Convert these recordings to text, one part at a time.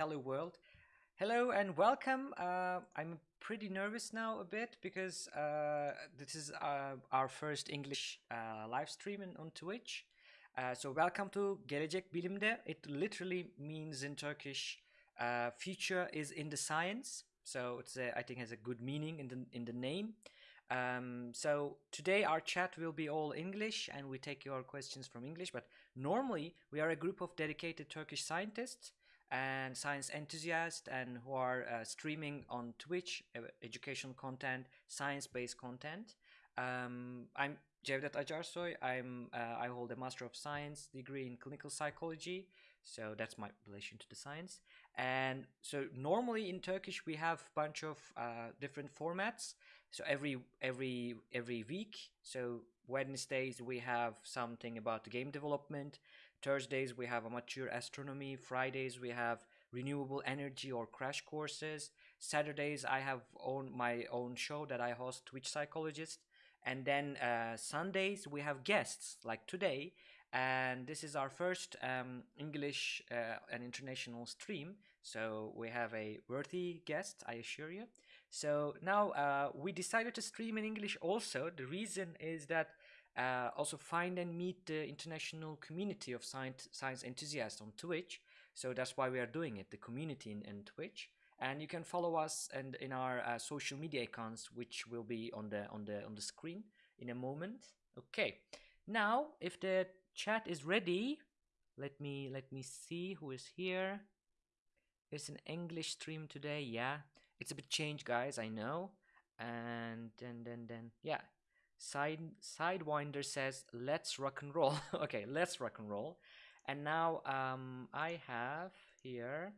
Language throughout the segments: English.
Hello world. Hello and welcome. Uh, I'm pretty nervous now a bit because uh, this is uh, our first English uh, live stream on Twitch. Uh, so welcome to Gelecek Bilimde. It literally means in Turkish, uh, future is in the science. So it's a, I think has a good meaning in the in the name. Um, so today our chat will be all English and we take your questions from English. But normally we are a group of dedicated Turkish scientists and science enthusiasts and who are uh, streaming on Twitch uh, educational content, science-based content. Um, I'm Cevdet Acarsoy. I'm uh, I hold a Master of Science degree in clinical psychology, so that's my relation to the science. And so normally in Turkish we have a bunch of uh, different formats. So every every every week, so Wednesdays we have something about game development. Thursdays we have amateur astronomy. Fridays we have renewable energy or crash courses. Saturdays I have own my own show that I host, Twitch Psychologist. And then uh, Sundays we have guests like today. And this is our first um, English uh, and international stream. So we have a worthy guest, I assure you. So now uh, we decided to stream in English also. The reason is that uh, also find and meet the international community of science, science enthusiasts on Twitch. So that's why we are doing it, the community in, in Twitch. And you can follow us and in our uh, social media accounts, which will be on the on the on the screen in a moment. Okay. Now, if the chat is ready, let me let me see who is here. It's an English stream today. Yeah, it's a bit changed, guys. I know. And then then then yeah, Side Sidewinder says, let's rock and roll. okay, let's rock and roll. And now um, I have here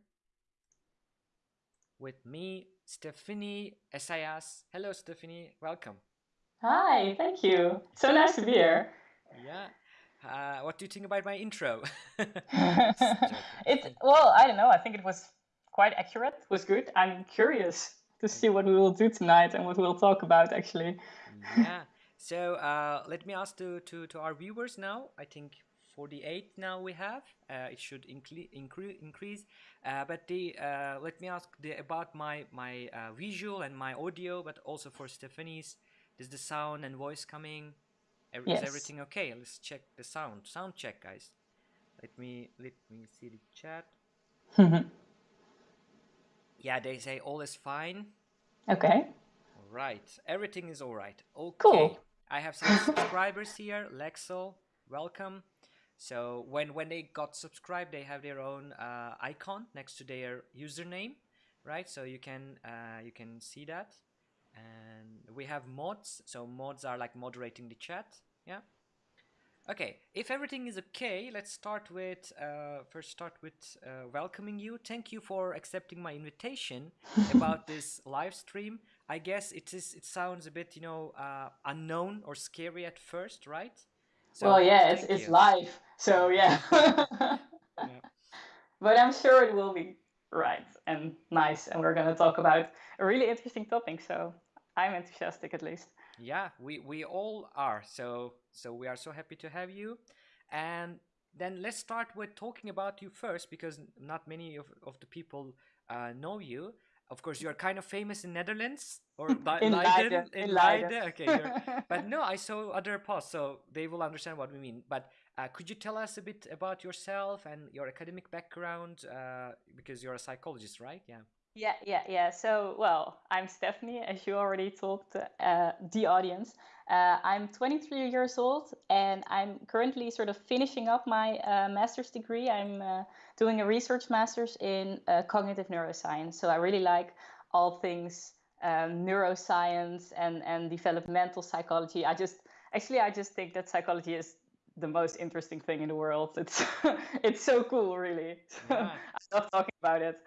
with me Stephanie Esayas. Hello, Stephanie. Welcome. Hi, thank you. So nice to be here. Yeah. Uh, what do you think about my intro? it's well, I don't know. I think it was quite accurate. It was good. I'm curious to see what we will do tonight and what we'll talk about actually. yeah. So uh, let me ask to, to, to our viewers now. I think 48 now we have. Uh, it should incre increase. Uh, but the uh, let me ask the, about my my uh, visual and my audio, but also for Stephanie's. Is the sound and voice coming? Yes. Is everything okay? Let's check the sound. Sound check, guys. Let me let me see the chat. yeah, they say all is fine. Okay. All right. Everything is all right. Okay. Cool. I have some subscribers here. Lexel, welcome. So when when they got subscribed, they have their own uh, icon next to their username, right? So you can uh, you can see that. And we have mods. So mods are like moderating the chat. Yeah. Okay, if everything is okay, let's start with uh, first start with uh, welcoming you. Thank you for accepting my invitation about this live stream. I guess it is. It sounds a bit, you know, uh, unknown or scary at first, right? So, well, yeah, it's it's you. live, so yeah. yeah. But I'm sure it will be right and nice, and we're gonna talk about a really interesting topic. So I'm enthusiastic, at least. Yeah, we we all are. So so we are so happy to have you, and then let's start with talking about you first, because not many of of the people uh, know you of course you're kind of famous in Netherlands or in Leiden. Leiden. In, in Leiden. Leiden. Okay, but no, I saw other posts, so they will understand what we mean. But uh, could you tell us a bit about yourself and your academic background? Uh, because you're a psychologist, right? Yeah. Yeah, yeah, yeah. So, well, I'm Stephanie, as you already told uh, the audience. Uh, I'm 23 years old and I'm currently sort of finishing up my uh, master's degree. I'm uh, doing a research master's in uh, cognitive neuroscience. So, I really like all things um, neuroscience and, and developmental psychology. I just, actually, I just think that psychology is the most interesting thing in the world. It's, it's so cool, really. Yeah. I love talking about it.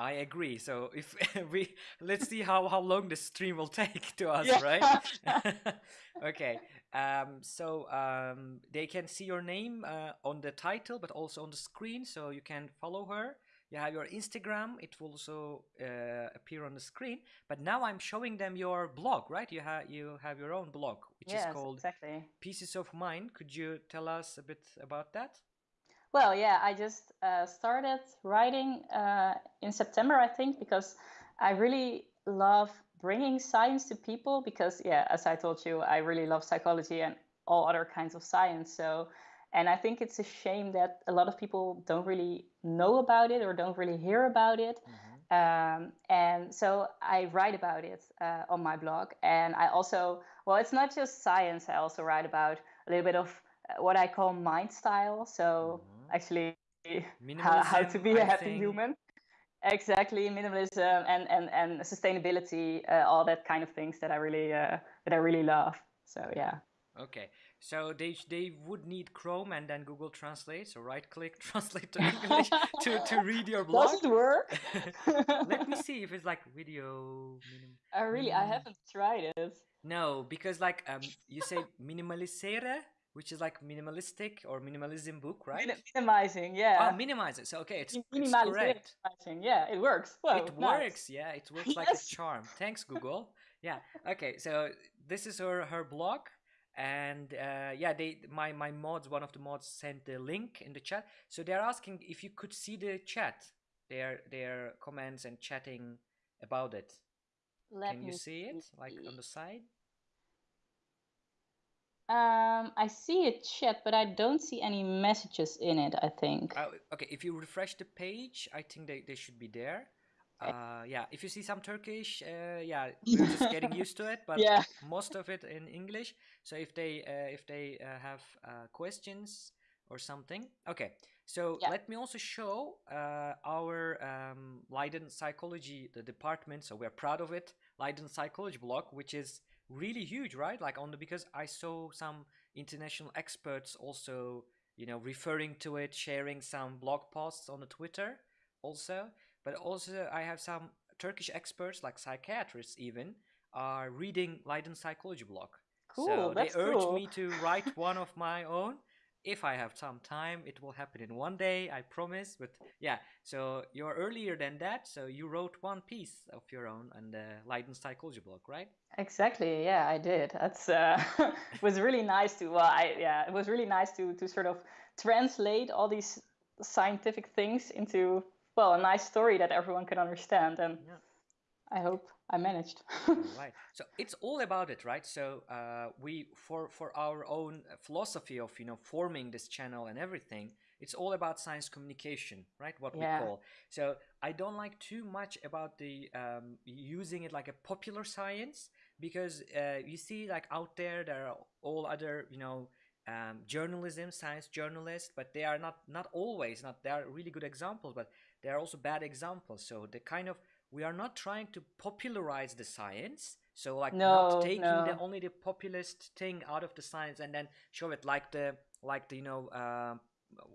I agree. So if we let's see how how long the stream will take to us, yeah. right? okay. Um, so um, they can see your name uh, on the title, but also on the screen, so you can follow her. You have your Instagram; it will also uh, appear on the screen. But now I'm showing them your blog, right? You have you have your own blog, which yes, is called exactly. Pieces of Mind. Could you tell us a bit about that? Well, yeah, I just uh, started writing uh, in September, I think, because I really love bringing science to people. Because, yeah, as I told you, I really love psychology and all other kinds of science. So, and I think it's a shame that a lot of people don't really know about it or don't really hear about it. Mm-hmm. Um, and so I write about it uh, on my blog. And I also, well, it's not just science, I also write about a little bit of uh, what I call mind style. So mm-hmm. Actually, how, how, to be a happy think... human. Exactly, minimalism and and and sustainability, uh, all that kind of things that I really uh, that I really love. So yeah. Okay, so they they would need Chrome and then Google Translate. So right click, translate to English to, to read your blog. Does it work? Let me see if it's like video. Minim- oh really? I haven't tried it. No, because like um, you say minimalisere, which is like minimalistic or minimalism book, right? Min- minimizing, yeah. Oh, minimizing. So okay, it's, it's correct. Yeah, it works. Whoa, it nice. works. Yeah, it works yes. like a charm. Thanks, Google. yeah. Okay, so this is her her blog and uh, yeah they my my mods one of the mods sent the link in the chat so they're asking if you could see the chat their their comments and chatting about it Let can you see it like on the side um i see a chat but i don't see any messages in it i think uh, okay if you refresh the page i think they, they should be there uh, yeah, if you see some Turkish, uh, yeah, we're just getting used to it, but yeah. most of it in English. So if they uh, if they uh, have uh, questions or something, okay. So yeah. let me also show uh, our um, Leiden Psychology, the department. So we're proud of it, Leiden Psychology blog, which is really huge, right? Like on the because I saw some international experts also, you know, referring to it, sharing some blog posts on the Twitter also but also I have some Turkish experts, like psychiatrists even, are reading Leiden Psychology blog. Cool, so that's they urge cool. me to write one of my own. If I have some time, it will happen in one day, I promise. But yeah, so you're earlier than that, so you wrote one piece of your own on the Leiden Psychology blog, right? Exactly. Yeah, I did. That's uh, it was really nice to. Well, I yeah, it was really nice to to sort of translate all these scientific things into well a nice story that everyone can understand and yeah. i hope i managed. Right. So it's all about it right? So uh, we for for our own philosophy of you know forming this channel and everything it's all about science communication right? What yeah. we call. So i don't like too much about the um, using it like a popular science because uh, you see like out there there are all other you know um, journalism science journalists but they are not not always not they are really good examples but they are also bad examples. So the kind of we are not trying to popularize the science. So like no, not taking no. the only the populist thing out of the science and then show it like the like the you know uh,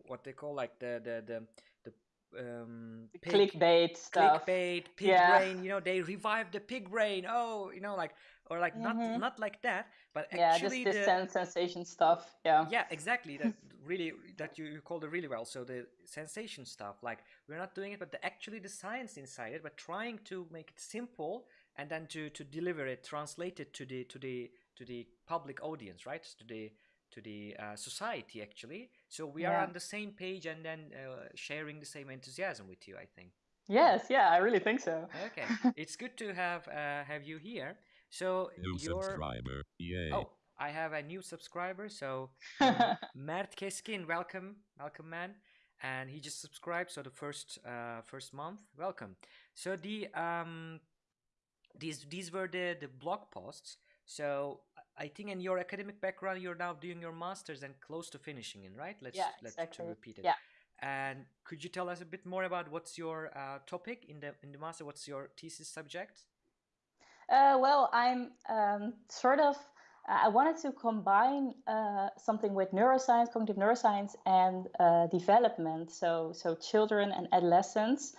what they call like the the the the um, pig, clickbait stuff. Clickbait, pig yeah. brain. You know, they revived the pig brain. Oh, you know, like or like mm-hmm. not not like that, but actually yeah, just the sensation stuff. Yeah. Yeah, exactly. That really that you, you called it really well. So the sensation stuff, like we're not doing it, but the, actually the science inside it, but trying to make it simple and then to to deliver it, translate it to the to the to the public audience, right? To the to the uh, society actually. So we yeah. are on the same page and then uh, sharing the same enthusiasm with you. I think. Yes, yeah, I really think so. okay, it's good to have uh, have you here. So new subscriber, yay! Oh, I have a new subscriber. So um, Mert Keskin, welcome, welcome, man. And he just subscribed. So the first uh, first month, welcome. So the um, these these were the the blog posts. So I think in your academic background, you're now doing your masters and close to finishing it, right? Let's yeah, let's exactly. repeat it. Yeah. And could you tell us a bit more about what's your uh, topic in the in the master? What's your thesis subject? Uh, well, I'm um, sort of. I wanted to combine uh, something with neuroscience, cognitive neuroscience, and uh, development. So, so children and adolescents.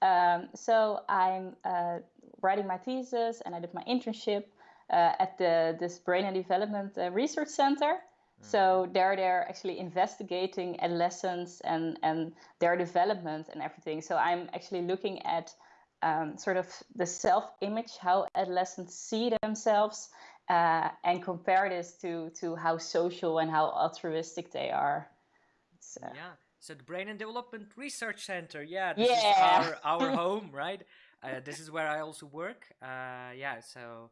Um, so I'm uh, writing my thesis, and I did my internship uh, at the this Brain and Development uh, Research Center. So mm-hmm. there they're actually investigating adolescents and, and their development and everything. So I'm actually looking at um, sort of the self-image, how adolescents see themselves, uh, and compare this to to how social and how altruistic they are. So. Yeah. So the Brain and Development Research Center. Yeah, this Yeah. is our our home, right? Uh, this is where I also work. Uh, yeah, so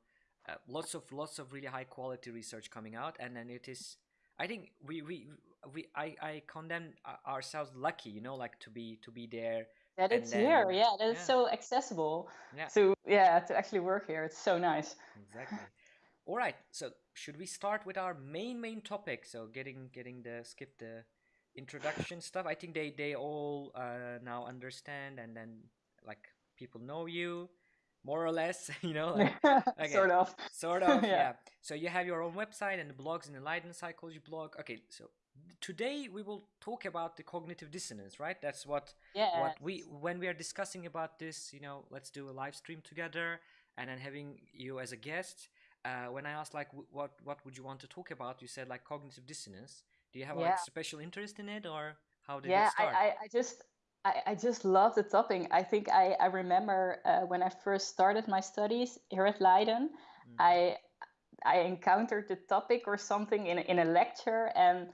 uh, lots of lots of really high quality research coming out, and then it is. I think we we we I I condemn uh, ourselves lucky, you know, like to be to be there. that it's here. Yeah, that it's so accessible Yeah. to yeah to actually work here. It's so nice. Exactly. All right. So should we start with our main main topic? So getting getting the skip the introduction stuff. I think they they all uh, now understand, and then like people know you more or less. You know, like, okay. sort of. sort of. Yeah. yeah. So you have your own website and the blogs in the Leiden Psychology blog. Okay. So today we will talk about the cognitive dissonance, right? That's what Yeah. what we when we are discussing about this you know let's do a live stream together and then having you as a guest uh, when i asked like w- what what would you want to talk about you said like cognitive dissonance do you have like special interest in it or how did yeah, it start I, I, I just I, I just love the topic. I think I, I remember uh, when I first started my studies here at Leiden, Mm. I I encountered the topic or something in a, in a lecture, and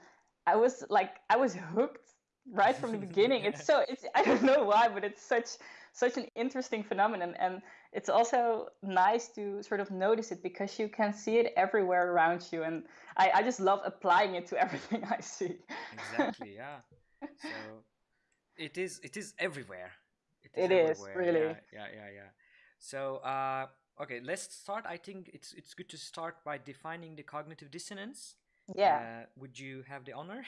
I was like I was hooked right from the beginning. It's so it's I don't know why, but it's such such an interesting phenomenon, and it's also nice to sort of notice it because you can see it everywhere around you, and I, I just love applying it to everything I see. exactly yeah so it is it is everywhere It is, everywhere, really. yeah yeah yeah, yeah. so uh okay let's start i think it's it's good to start by defining the cognitive dissonance Yeah. uh, would you have the honor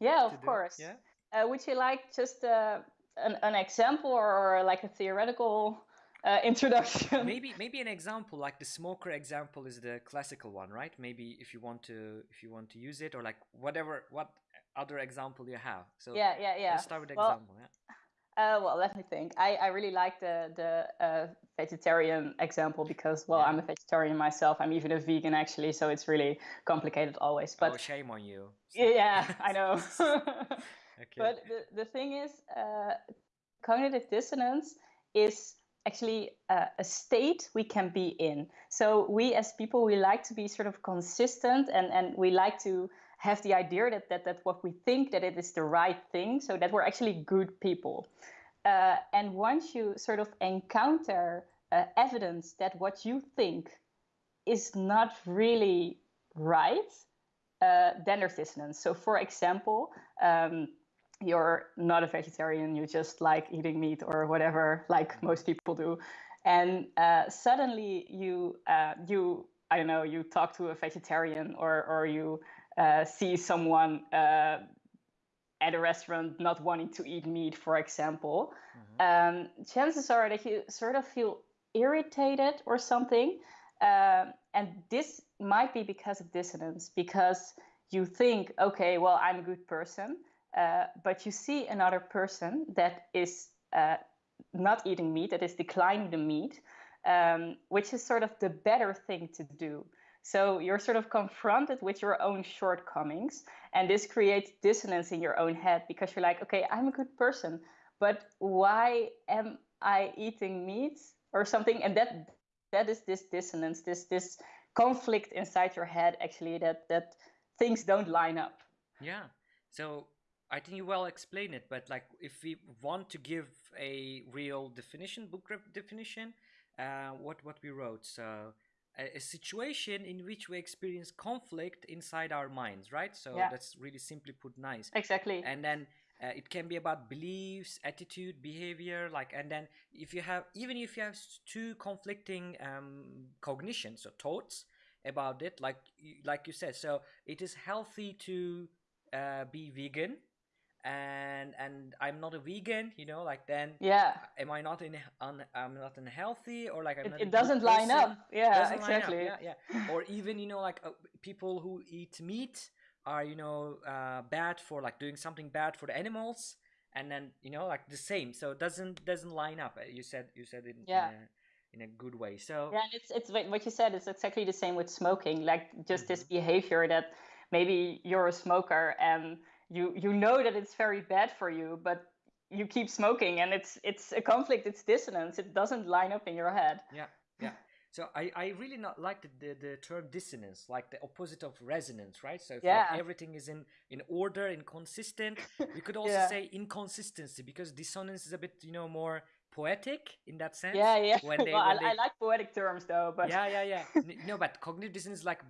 Yeah, of do- course. yeah Uh, would you like just uh, an, an example or, like a theoretical uh, introduction? maybe maybe an example like the smoker example is the classical one right maybe if you want to if you want to use it or like whatever what other example you have so Yeah, yeah, yeah. let's start with the Well, example yeah Uh, well, let me think. I, I really like the the uh, vegetarian example because well, Yeah. I'm a vegetarian myself. I'm even a vegan actually, so it's really complicated always. But oh shame on you yeah, I know. okay But the, the thing is, uh, cognitive dissonance is actually uh, a state we can be in. So we as people, we like to be sort of consistent and, and we like to have the idea that, that, that what we think that it is the right thing, so that we're actually good people. Uh, and once you sort of encounter uh, evidence that what you think is not really right, uh, then there's dissonance. So, for example, um, you're not a vegetarian, you just like eating meat or whatever, like most people do, and uh, suddenly you uh, you I don't know you talk to a vegetarian or or you uh, see someone uh, at a restaurant not wanting to eat meat, for example, Mhm. um, chances are that you sort of feel irritated or something. Um, and this might be because of dissonance, because you think, okay, well, I'm a good person, uh, but you see another person that is uh, not eating meat, that is declining the meat, um, which is sort of the better thing to do. So you're sort of confronted with your own shortcomings, and this creates dissonance in your own head because you're like, okay, I'm a good person, but why am I eating meat or something? And that that is this dissonance, this this conflict inside your head actually that that things don't line up. Yeah. So I think you well explain it, but like if we want to give a real definition, book rep- definition, uh, what what we wrote. So a, a situation in which we experience conflict inside our minds, right? So Yeah. that's really simply put nice. Exactly. And then uh, it can be about beliefs, attitude, behavior, like, and then if you have even if you have two conflicting um, cognitions or thoughts about it, like you- like you said, so it is healthy to uh, be vegan and and i'm not a vegan you know like then yeah. am i not in un, i'm not unhealthy or like i'm It, it doesn't line up. Yeah, line up, exactly. yeah yeah or even you know like uh, people who eat meat are you know uh, bad for like doing something bad for the animals and then you know like the same so it doesn't doesn't line up Uh, you said you said it Yeah. in, a, in a good way so Yeah, it's it's what you said. It's exactly the same with smoking. Like just this Mm-hmm. behavior that maybe you're a smoker and you you know that it's very bad for you, but you keep smoking, and it's it's a conflict. It's dissonance. It doesn't line up in your head. yeah yeah So I, I really not like the, the, the term dissonance, like the opposite of resonance, right? So if Yeah. like everything is in, in order, inconsistent, we could also Yeah. say inconsistency because dissonance is a bit, you know, more poetic in that sense. Yeah, yeah. When they, well, when I, they, I like poetic terms though, but yeah, yeah, yeah. No, but cognitive dissonance is like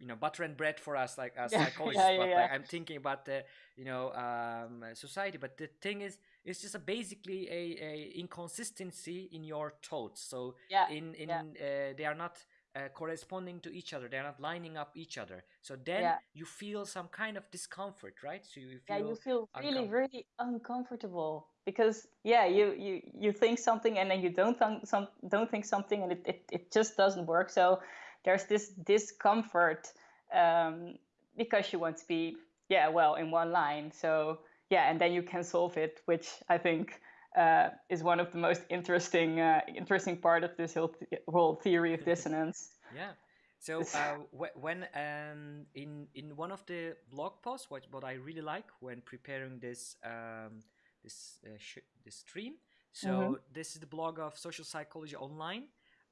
you know butter and bread for us, like as psychologists. yeah, yeah, but yeah. like I'm thinking about the you know um, society. But the thing is, it's just a basically a, a inconsistency in your thoughts. So yeah, in in uh, they are not. Uh, corresponding to each other, they are not lining up each other. So then you feel some kind of discomfort, right? So you feel yeah, you feel really, really uncomfortable because yeah, you you you think something and then you don't think some don't think something and it, it, it just doesn't work. So there's this discomfort um, because you want to be yeah well in one line. So yeah, and then you can solve it, which I think uh, is one of the most interesting uh, interesting part of this whole, th- whole theory of dissonance. Yeah. So uh, when um, in in one of the blog posts, what what I really like when preparing this um, this uh, sh- this stream. So Mhm. this is the blog of Social Psychology Online.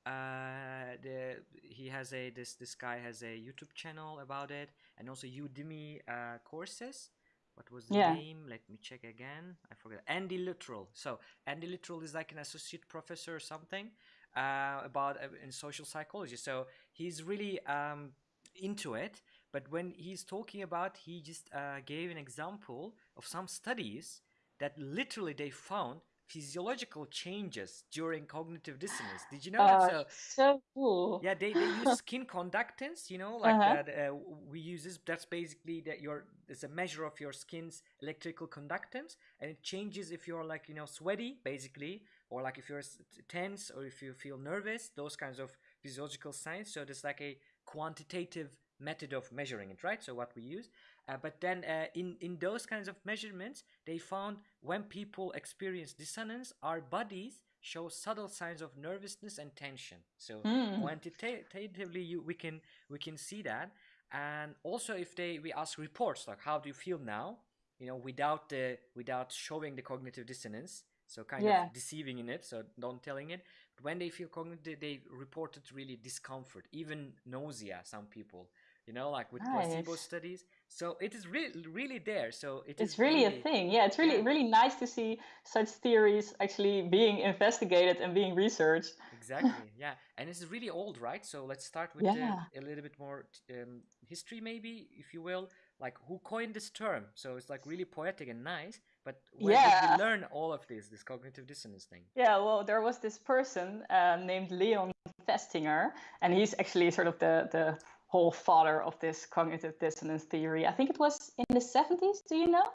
Uh, the he has a this this guy has a YouTube channel about it, and also Udemy uh, courses. What was the Yeah. name? Let me check again. I forgot. Andy Luttrell. So Andy Luttrell is like an associate professor or something uh, about uh, in social psychology. So he's really um, into it. But when he's talking about, he just uh, gave an example of some studies that literally they found physiological changes during cognitive dissonance. Did you know Uh, that? So so cool. yeah, they, they use skin conductance, you know, like Uh-huh. that. Uh, we use this. That's basically that your it's a measure of your skin's electrical conductance, and it changes if you're like you know sweaty, basically, or like if you're tense or if you feel nervous. Those kinds of physiological signs. So there's like a quantitative method of measuring it, right? So what we use. Uh, but then uh, in in those kinds of measurements, they found when people experience dissonance, our bodies show subtle signs of nervousness and tension. So Hmm. quantitatively, you, we can we can see that. And also, if they we ask reports like how do you feel now, you know, without the without showing the cognitive dissonance, so kind Yeah. of deceiving in it, so don't telling it. But when they feel cognitive, they reported really discomfort, even nausea. Some people, you know, like with placebo studies. So it is really really there. So it is It's really a thing. Yeah, it's really Yeah. really nice to see such theories actually being investigated and being researched. Exactly. Yeah, and it's really old, right? So let's start with Yeah. the, a little bit more um, history, maybe, if you will. Like who coined this term? So it's like really poetic and nice. But where did Yeah. we learn all of this, this cognitive dissonance thing? Yeah, well, there was this person uh, named Leon Festinger, and he's actually sort of the the whole father of this cognitive dissonance theory. I think it was in the 70s. Do you know?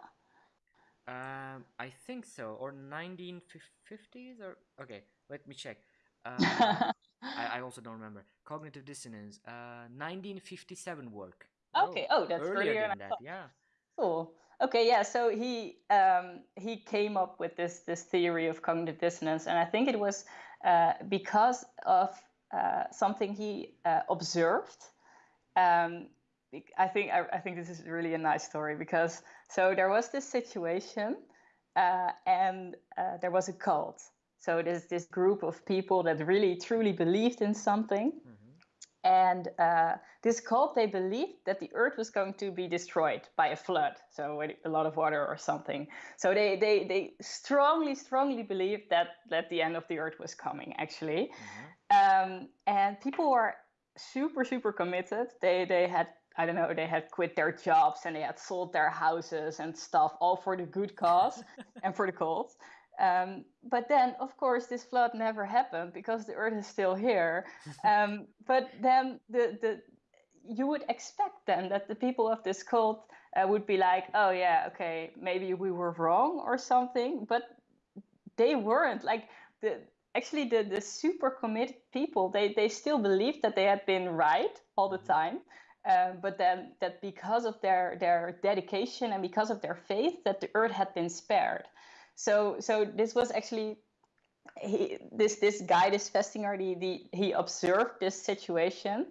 Um, I think so, or 1950s, or okay. Let me check. Uh, I, I also don't remember. Cognitive dissonance. Uh, 1957 work. Okay, oh, that's earlier earlier than that. Yeah. Cool. Okay, yeah. So he um, he came up with this this theory of cognitive dissonance, and I think it was uh, because of uh, something he uh, observed. Um, I think I, I think this is really a nice story because so there was this situation, uh, and uh, there was a cult. So there's this group of people that really truly believed in something, hmm and uh, this cult they believed that the earth was going to be destroyed by a flood so a lot of water or something. So they they, they strongly strongly believed that that the end of the earth was coming actually. Hmm um, and people were super super committed they they had I don't know, they had quit their jobs and they had sold their houses and stuff, all for the good cause and for the cult. Um, but then, of course, this flood never happened because the earth is still here. Um, but then the, the you would expect then that the people of this cult uh, would be like, oh yeah, okay, maybe we were wrong or something, but they weren't. Like the actually the the super committed people, they they still believed that they had been right all the Mhm. time. Um, but then that because of their their dedication and because of their faith, that the earth had been spared. So so this was actually he, this this guy, this Festinger, the, the, he observed this situation,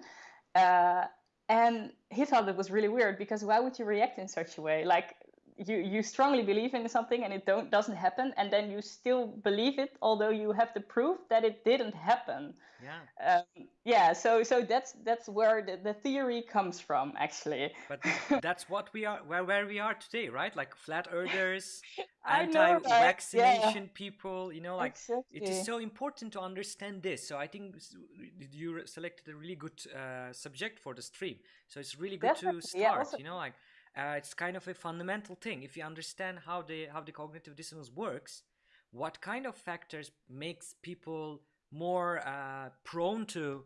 uh, and he thought it was really weird because why would you react in such a way? Like you you strongly believe in something and it don't doesn't happen and then you still believe it although you have the proof that it didn't happen. Yeah. Um, yeah so so that's that's where the, the theory comes from actually. But that's what we are where where we are today right? Like flat earthers I know, right? anti-vaccination Yeah. people you know like it is so important to understand this. So i think you selected a really good uh, subject for the stream. So it's really good to Definitely, yeah, start also- you know like uh, it's kind of a fundamental thing. If you understand how the how the cognitive dissonance works what kind of factors makes people more uh, prone to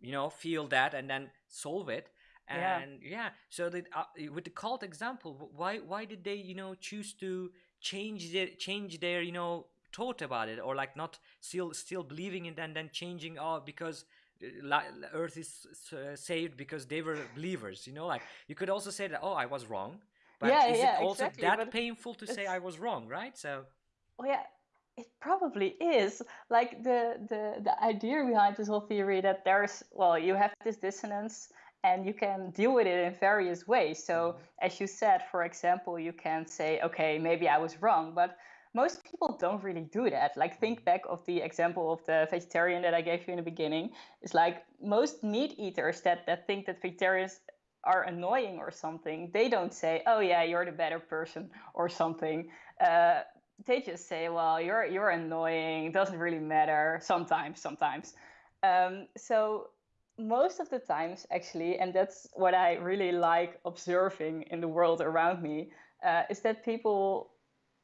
you know feel that and then solve it? And yeah, so that uh, with the cult example why why did they you know choose to change their change their you know thought about it or like not still still believing it and then changing oh because earth is uh, saved because they were believers you know like you could also say that oh i was wrong but Yeah, is yeah, it also exactly, that painful to say i was wrong right so oh yeah, it probably is. Like the the the idea behind this whole theory that there's well, you have this dissonance and you can deal with it in various ways. So, as you said, for example, you can say, okay, maybe I was wrong, but most people don't really do that. Like think back of the example of the vegetarian that I gave you in the beginning. It's like most meat eaters that that think that vegetarians are annoying or something, they don't say, "Oh yeah, you're the better person" or something. Uh, they just say, "Well, you're you're annoying. It doesn't really matter." Sometimes, sometimes. Um, so most of the times, actually, and that's what I really like observing in the world around me, uh, is that people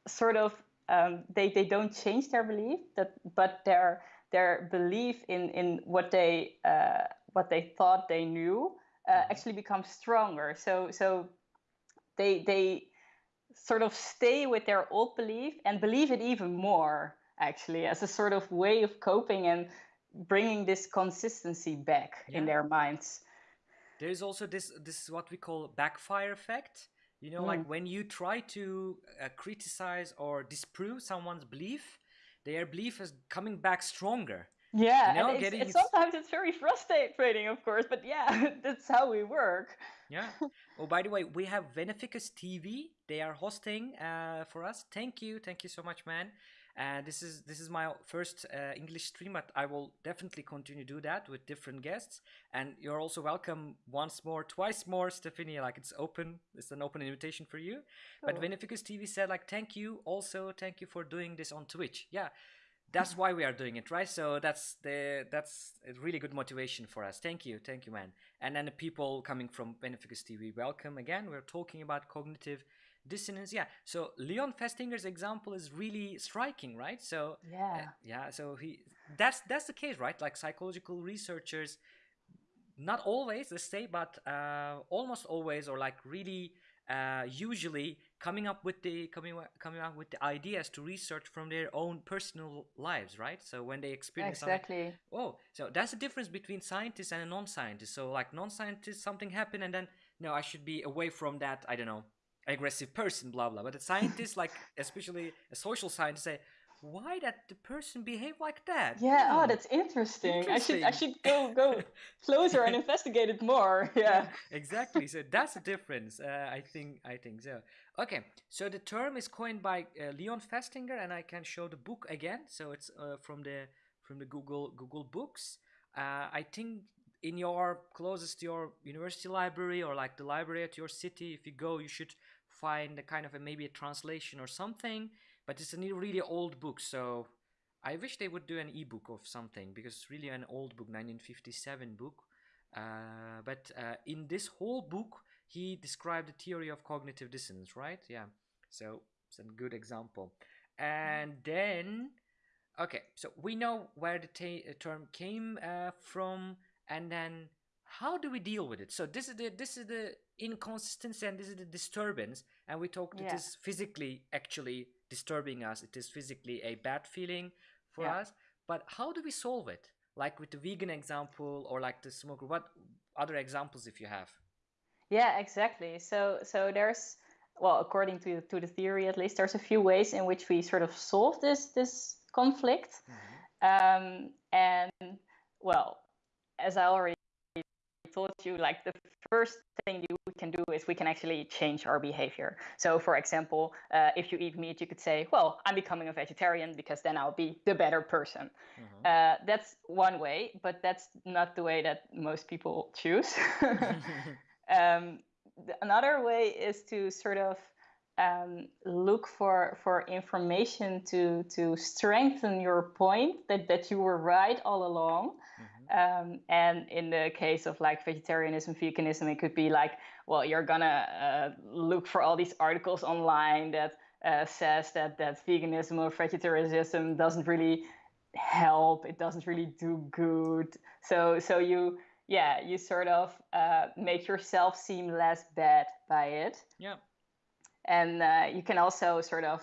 sort of um, they they don't change their belief, that but their their belief in in what they uh, what they thought they knew uh, actually becomes stronger. So so they they sort of stay with their old belief and believe it even more actually as a sort of way of coping and bringing this consistency back in their minds. there is also this this is what we call backfire effect you know like when you try to uh, criticize or disprove someone's belief their belief is coming back stronger. Yeah, You know, and it's, sometimes it's very frustrating, of course, but yeah, that's how we work. yeah. Oh by the way we have beneficus tv they are hosting uh, for us. Thank you. Thank you so much man uh, this is this is my first uh, english stream but i will definitely continue to do that with different guests. And you're also welcome once more twice more stephanie like it's open it's an open invitation for you. But Cool. beneficus tv said like thank you also thank you for doing this on twitch. Yeah that's why we are doing it right? So that's the that's a really good motivation for us. Thank you thank you man. And then the people coming from beneficus tv welcome again. We're talking about cognitive dissonance. Yeah so leon festinger's example is really striking right? So uh, Yeah. yeah so he that's that's the case right? Like psychological researchers not always let's say but uh, almost always or like really uh, usually coming up with the coming coming up with the ideas to research from their own personal lives right so when they experience Exactly. Oh, so that's the difference between scientists and a non-scientist. So like non-scientist, something happened, and then no, I should be away from that. I don't know, aggressive person, blah blah. But a scientist, like especially a social scientist, say why that the person behave like that. Yeah. Oh, Hmm, that's interesting. I should I should go go closer and investigate it more. Yeah. exactly. So that's the difference. Uh, I think. I think so. Okay. So the term is coined by uh, Leon Festinger, and I can show the book again. So it's uh, from the from the Google Google Books. Uh, I think in your closest to your university library or like the library at your city, if you go, you should find a kind of a maybe a translation or something. But it's a really old book, so I wish they would do an ebook of something because it's really an old book, 1957 book. Uh, but uh, in this whole book, he described the theory of cognitive dissonance, right? Yeah. So it's a good example. And then, okay, so we know where the ta- uh, term came uh, from, and then how do we deal with it? So this is the this is the inconsistency and this is the disturbance, and we talked it Yeah. is physically actually disturbing us. It is physically a bad feeling for Yeah. us. But how do we solve it? Like with the vegan example or like the smoker. What other examples if you have? Yeah, exactly. So so there's well, according to to the theory at least, there's a few ways in which we sort of solve this this conflict. Um, and well, as I already told you, like the first thing you can do is we can actually change our behavior. So, for example, uh, if you eat meat, you could say, "Well, I'm becoming a vegetarian because then I'll be the better person." Mm-hmm. Uh, that's one way, but that's not the way that most people choose. um, another way is to sort of um, look for for information to to strengthen your point that that you were right all along. Um, and in the case of like vegetarianism, veganism, it could be like, well, you're gonna uh, look for all these articles online that uh, says that that veganism or vegetarianism doesn't really help. It doesn't really do good. So so you yeah you sort of uh, make yourself seem less bad by it. Yeah and uh, you can also sort of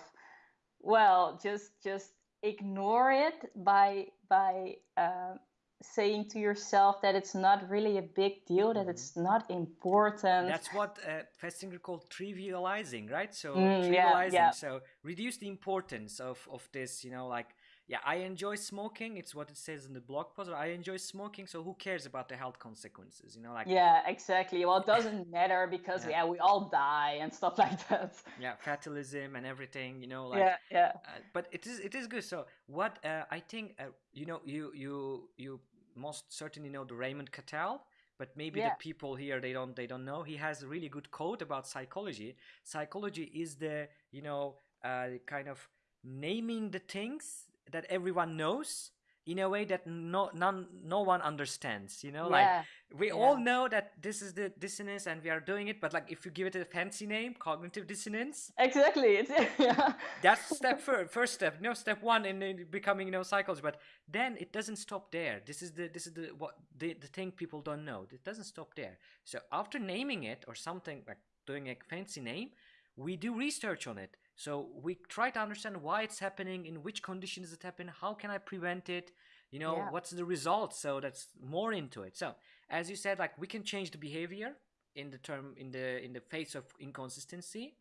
well just just ignore it by by uh, saying to yourself that it's not really a big deal that mm-hmm. it's not important that's what uh, Festinger called trivializing right so mm, trivializing yeah, yeah. so reduce the importance of of this you know like yeah, I enjoy smoking. It's what it says in the blog post. I enjoy smoking, so who cares about the health consequences? You know, like yeah, exactly. Well, it doesn't matter because yeah. yeah. we all die and stuff like that. Yeah, fatalism and everything. You know, like yeah, yeah. Uh, but it is it is good. So what uh, I think, uh, you know, you you you most certainly know the Raymond Cattell but maybe yeah. the people here they don't they don't know he has a really good quote about psychology psychology is the you know uh, kind of naming the things that everyone knows in a way that no none no one understands you know yeah. like we yeah. all know that this is the dissonance and we are doing it but like if you give it a fancy name cognitive dissonance? Exactly. It's yeah. That's step first first step no step one in, in becoming you know cycles but then it doesn't stop there. This is the this is the what the, the thing people don't know. It doesn't stop there. So after naming it or something like doing a fancy name we do research on it so we try to understand why it's happening, in which conditions it happening, how can I prevent it, you know, yeah. what's the result. So that's more into it. So as you said, like we can change the behavior in the term in the in the face of inconsistency.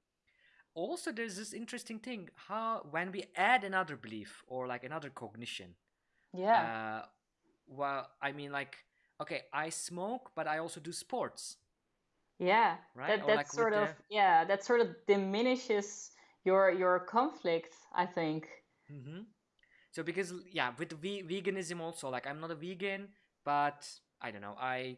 Also, there's this interesting thing how when we add another belief or like another cognition. Yeah. Uh, well, I mean, like, okay, I smoke, but I also do sports. Yeah, right. That, that like sort of the... yeah, that sort of diminishes your your conflicts i think mm-hmm. so because yeah with ve- veganism also like i'm not a vegan but i don't know i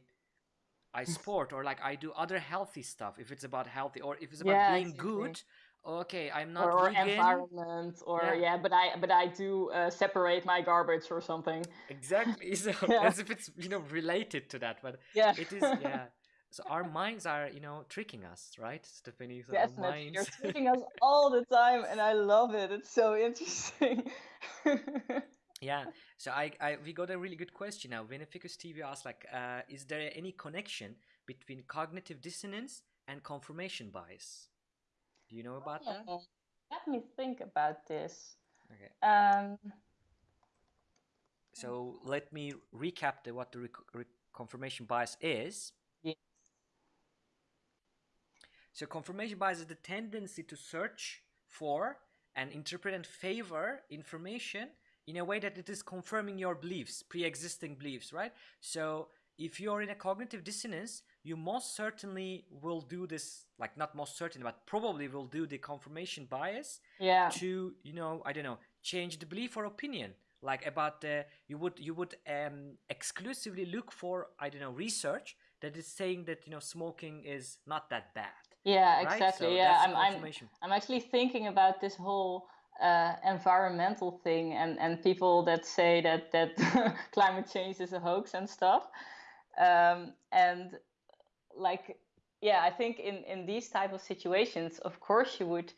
i sport or like i do other healthy stuff if it's about healthy or if it's about yeah, being exactly. good okay i'm not or, vegan. environment or yeah. yeah. but i but i do uh, separate my garbage or something exactly so yeah. as if it's you know related to that but yeah it is yeah so our minds are you know tricking us right stephanie? So Definitely. you're tricking us all the time and i love it. It's so interesting. Yeah. So I, I we got a really good question now. Veneficus tv asked like uh, is there any connection between cognitive dissonance and confirmation bias? Do you know about yeah. that let me think about this. Okay. Um so let me recap the, what the re- confirmation bias is so confirmation bias is the tendency to search for and interpret and favor information in a way that it is confirming your beliefs, pre-existing beliefs, right? So if you're in a cognitive dissonance, you most certainly will do this, like not most certainly, but probably will do the confirmation bias yeah. to, you know, I don't know, change the belief or opinion. Like about the, you would you would um, exclusively look for I don't know research that is saying that you know smoking is not that bad yeah, exactly. So yeah, I'm, I'm, I'm actually thinking about this whole uh, environmental thing and, and people that say that, that climate change is a hoax and stuff. Um, and like, yeah, I think in, in these type of situations, of course, you would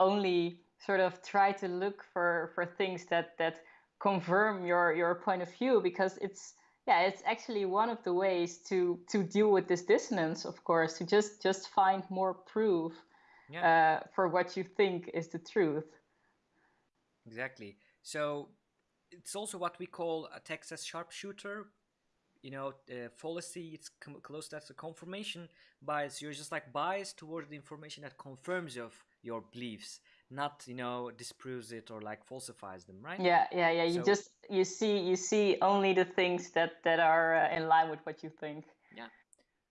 only sort of try to look for, for things that, that confirm your, your point of view because it's yeah it's actually one of the ways to to deal with this dissonance of course to just just find more proof yeah. uh, for what you think is the truth. Exactly. So it's also what we call a texas sharpshooter. You know uh, fallacy it's close to a confirmation bias. You're just like biased towards the information that confirms of your beliefs not you know disproves it or like falsifies them right yeah yeah yeah you so, just you see you see only the things that that are uh, in line with what you think yeah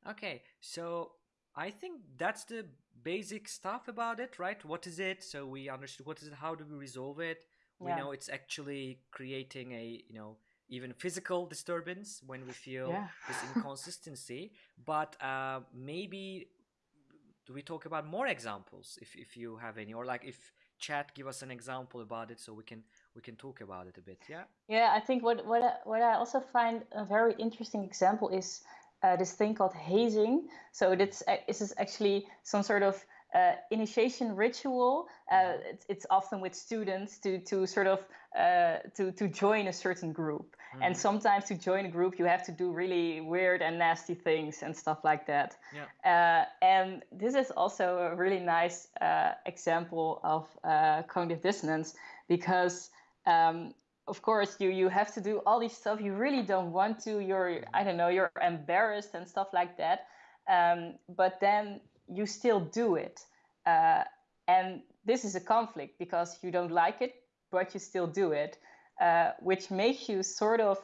okay so I think that's the basic stuff about it, right? What is it? So we understood what is it, how do we resolve it? We Yeah. know it's actually creating a, you know, even physical disturbance when we feel Yeah. this inconsistency. But uh, maybe do we talk about more examples if, if you have any, or like if chat give us an example about it so we can we can talk about it a bit. Yeah. Yeah, I think what what I, what I also find a very interesting example is uh, this thing called hazing. So this uh, this is actually some sort of uh, initiation ritual. Uh, it's, it's often with students to to sort of uh, to to join a certain group. And Mhm. sometimes to join a group, you have to do really weird and nasty things and stuff like that. Yeah. Uh, and this is also a really nice uh, example of uh, cognitive dissonance because, um, of course, you you have to do all these stuff you really don't want to. You're I don't know you're embarrassed and stuff like that. Um, but then you still do it, uh, and this is a conflict because you don't like it, but you still do it, uh, which makes you sort of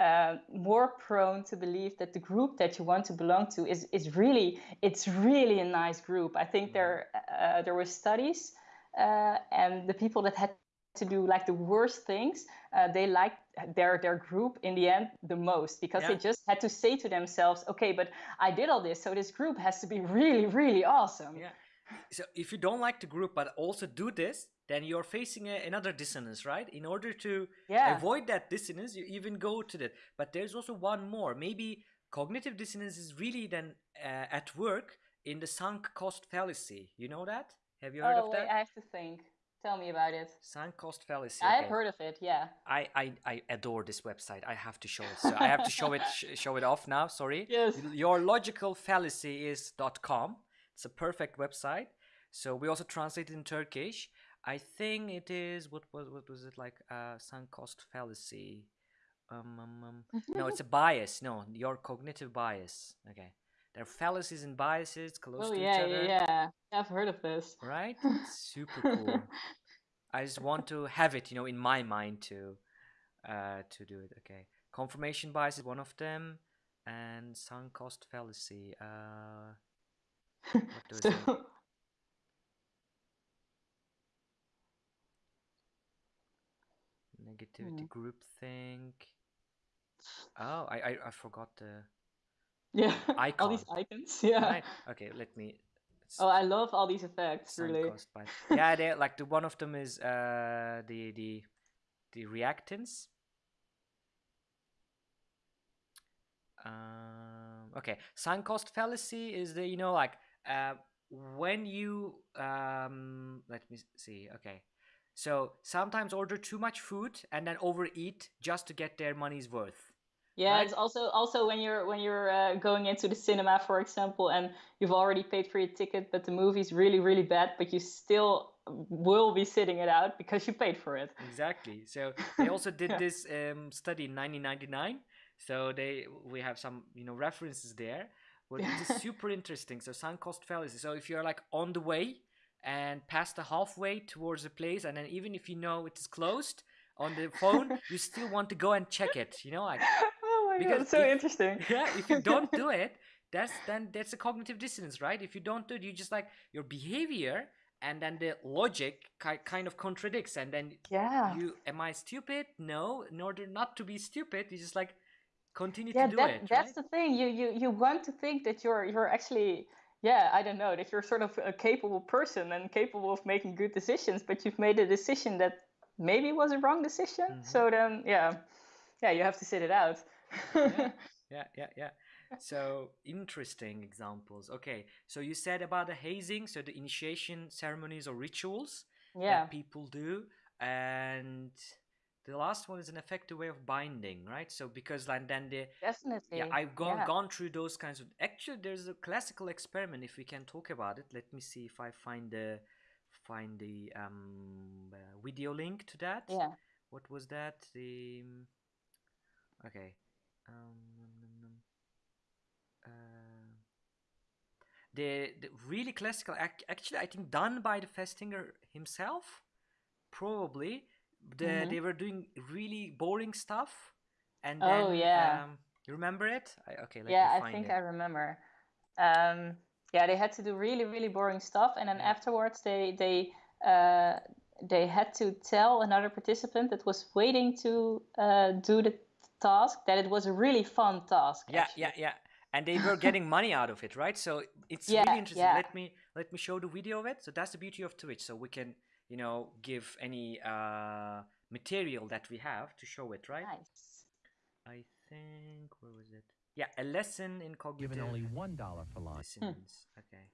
uh, more prone to believe that the group that you want to belong to is is really it's really a nice group. I think there uh, there were studies, uh, and the people that had to do like the worst things, uh, they liked their their group in the end the most because they just had to say to themselves, okay, but I did all this, so this group has to be really really awesome. Yeah. So if you don't like the group but also do this, then you're facing a, another dissonance, right? In order to Yeah. avoid that dissonance, you even go to that. But there's also one more. Maybe cognitive dissonance is really then uh, at work in the sunk cost fallacy. You know that? Have you heard oh of wait, that? I have to think. Tell me about it. Sunk cost fallacy. I've heard of it. Yeah. I, I, I adore this website. I have to show it. So I have to show it show it off now. Sorry. Yes. Your logical fallacy is dot .com. It's a perfect website. So we also translate it in Turkish. I think it is what was what was it like? Uh, sunk cost fallacy. Um, um, um. no, it's a bias. No, your cognitive bias. Okay, there are fallacies and biases close Oh to yeah, each other. yeah, yeah. I've heard of this. Right? Super cool. I just want to have it, you know, in my mind to uh to do it. Okay. Confirmation bias is one of them and sunk cost fallacy. Uh So, negativity Hmm. group think. Oh, I, I I forgot the yeah, all these icons. Yeah. right. Okay, let me Oh, I love all these effects. Really. Yeah, they like the one of them is uh the the the reactance. Um, okay, sunk cost fallacy is the you know like uh, when you um let me see okay so sometimes order too much food and then overeat just to get their money's worth Yeah, right? it's also also when you're when you're uh, going into the cinema, for example, and you've already paid for your ticket, but the movie's really really bad, but you still will be sitting it out because you paid for it. exactly so they also did Yeah. this um, study in 1999 so they we have some you know references there well it is super interesting so sunk cost fallacy so if you're like on the way and past the halfway towards a place and then even if you know it is closed on the phone you still want to go and check it you know like Because god, so if- interesting. yeah if you don't do it that's then that's a cognitive dissonance right if you don't do it you just like your behavior and then the logic ki- kind of contradicts and then Yeah. you am i stupid no in order not to be stupid you just like continue yeah, to do that, it that's right? the thing. You you you want to think that you're you're actually yeah, I don't know, that you're sort of a capable person and capable of making good decisions, but you've made a decision that maybe was a wrong decision. Mhm. So then yeah. Yeah, you have to sit it out. Yeah yeah yeah yeah so interesting examples okay so you said about the hazing so the initiation ceremonies or rituals yeah. that people do and the last one is an effective way of binding right so because like then the Definitely. yeah i've gone yeah. gone through those kinds of actually there's a classical experiment if we can talk about it let me see if i find the find the um uh, video link to that Yeah. what was that the okay um. Uh, the, the really classical ac- actually i think done by the festinger himself probably the, Mhm. they were doing really boring stuff and Oh, then yeah. um, you remember it I, okay let yeah, I think it I remember. Um, yeah, they had to do really really boring stuff, and then Yeah. afterwards they they uh, they had to tell another participant that was waiting to uh, do the task that it was a really fun task. Yeah, actually. yeah, yeah. And they were getting money out of it, right? So it's Yeah, really interesting. yeah. Let me let me show the video of it. So that's the beauty of Twitch. So we can, you know, give any uh, material that we have to show it, right? Nice. I think where was it? Yeah, a lesson in cognitive given only one dollar for lying. dissonance. Okay.